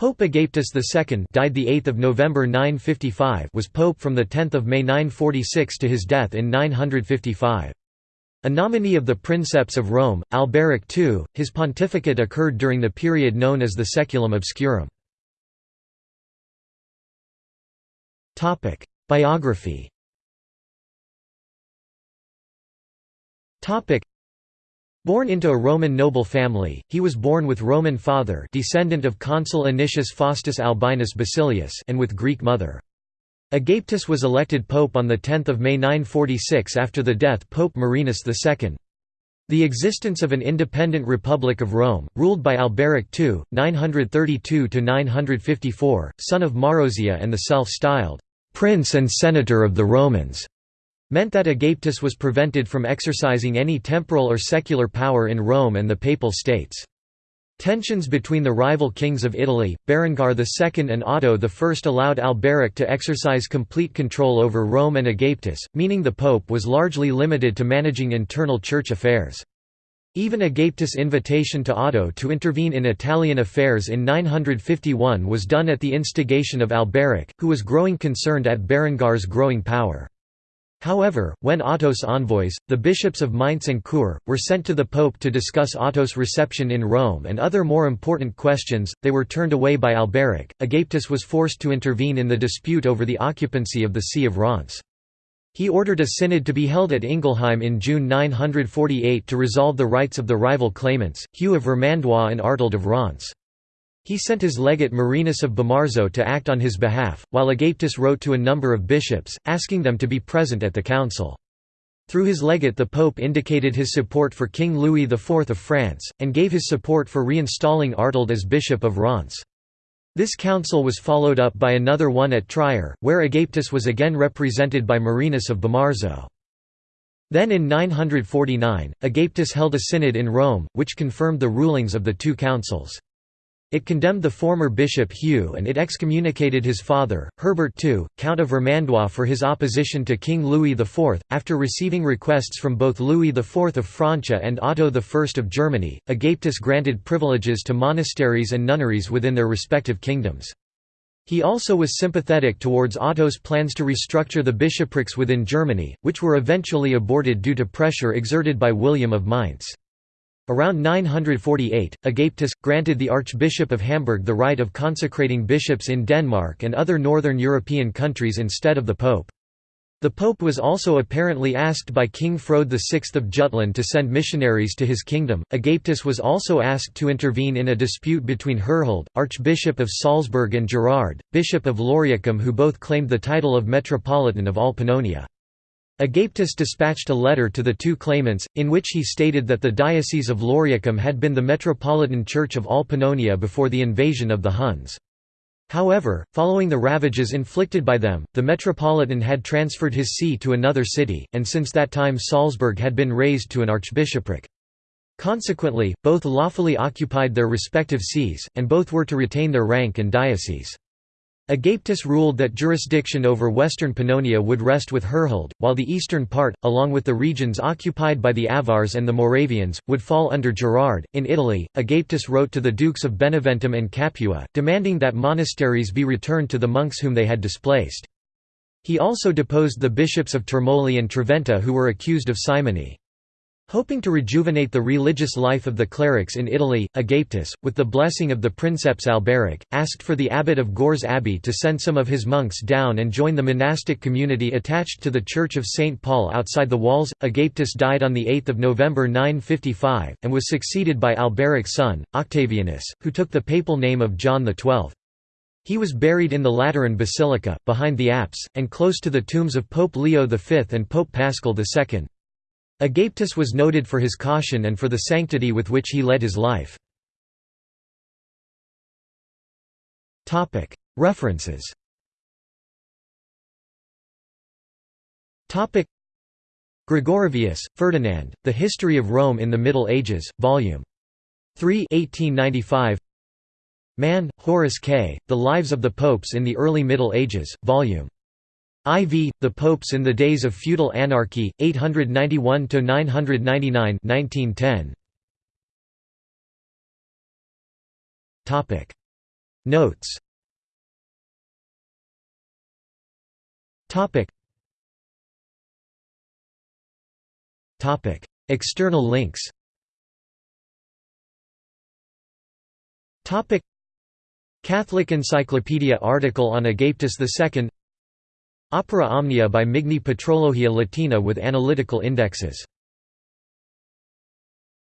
Pope Agapetus II died the 8th of November 955 was pope from the 10th of May 946 to his death in 955. A nominee of the Princeps of Rome, Alberic II, his pontificate occurred during the period known as the Saeculum Obscurum. Topic: Biography Born into a Roman noble family, he was born with Roman father descendant of consul Anicius Faustus Albinus Basilius and with Greek mother. Agapetus was elected pope on 10 May 946 after the death Pope Marinus II. The existence of an independent Republic of Rome, ruled by Alberic II, 932–954, son of Marozia and the self-styled, "'Prince and Senator of the Romans' meant that Agapetus was prevented from exercising any temporal or secular power in Rome and the Papal States. Tensions between the rival kings of Italy, Berengar II and Otto I allowed Alberic to exercise complete control over Rome and Agapetus, meaning the pope was largely limited to managing internal church affairs. Even Agapetus' invitation to Otto to intervene in Italian affairs in 951 was done at the instigation of Alberic, who was growing concerned at Berengar's growing power. However, when Otto's envoys, the bishops of Mainz and Chur, were sent to the pope to discuss Otto's reception in Rome and other more important questions, they were turned away by Alberic. Agapetus was forced to intervene in the dispute over the occupancy of the See of Reims. He ordered a synod to be held at Ingelheim in June 948 to resolve the rights of the rival claimants, Hugh of Vermandois and Artald of Reims. He sent his legate Marinus of Bomarzo to act on his behalf, while Agapetus wrote to a number of bishops, asking them to be present at the council. Through his legate the pope indicated his support for King Louis IV of France, and gave his support for reinstalling Artald as Bishop of Reims. This council was followed up by another one at Trier, where Agapetus was again represented by Marinus of Bomarzo. Then in 949, Agapetus held a synod in Rome, which confirmed the rulings of the two councils. It condemned the former bishop Hugh and it excommunicated his father, Herbert II, Count of Vermandois for his opposition to King Louis IV. After receiving requests from both Louis IV of Francia and Otto I of Germany, Agapetus granted privileges to monasteries and nunneries within their respective kingdoms. He also was sympathetic towards Otto's plans to restructure the bishoprics within Germany, which were eventually aborted due to pressure exerted by William of Mainz. Around 948, Agapetus, granted the Archbishop of Hamburg the right of consecrating bishops in Denmark and other northern European countries instead of the Pope. The Pope was also apparently asked by King Frode VI of Jutland to send missionaries to his kingdom. Agapetus was also asked to intervene in a dispute between Herhold, Archbishop of Salzburg and Gerard, Bishop of Lauriacum who both claimed the title of Metropolitan of all Pannonia. Agapetus dispatched a letter to the two claimants, in which he stated that the Diocese of Lauriacum had been the metropolitan church of all Pannonia before the invasion of the Huns. However, following the ravages inflicted by them, the metropolitan had transferred his see to another city, and since that time Salzburg had been raised to an archbishopric. Consequently, both lawfully occupied their respective sees, and both were to retain their rank and diocese. Agapetus ruled that jurisdiction over western Pannonia would rest with Herhold, while the eastern part, along with the regions occupied by the Avars and the Moravians, would fall under Gerard. In Italy, Agapetus wrote to the Dukes of Beneventum and Capua, demanding that monasteries be returned to the monks whom they had displaced. He also deposed the bishops of Termoli and Treventa who were accused of simony. Hoping to rejuvenate the religious life of the clerics in Italy, Agapetus, with the blessing of the princeps Alberic, asked for the abbot of Gorze Abbey to send some of his monks down and join the monastic community attached to the Church of St. Paul outside the walls. Agapetus died on 8 November 955, and was succeeded by Alberic's son, Octavianus, who took the papal name of John XII. He was buried in the Lateran Basilica, behind the apse, and close to the tombs of Pope Leo V and Pope Paschal II. Agapetus was noted for his caution and for the sanctity with which he led his life. References Gregorovius, Ferdinand, The History of Rome in the Middle Ages, Vol. 3 1895. Mann, Horace K., The Lives of the Popes in the Early Middle Ages, Vol. IV, The Popes in the Days of Feudal Anarchy, 891–999 1910. Notes. External links. Catholic Encyclopedia article on Agapetus II Opera Omnia by Migne Patrologia Latina with analytical indexes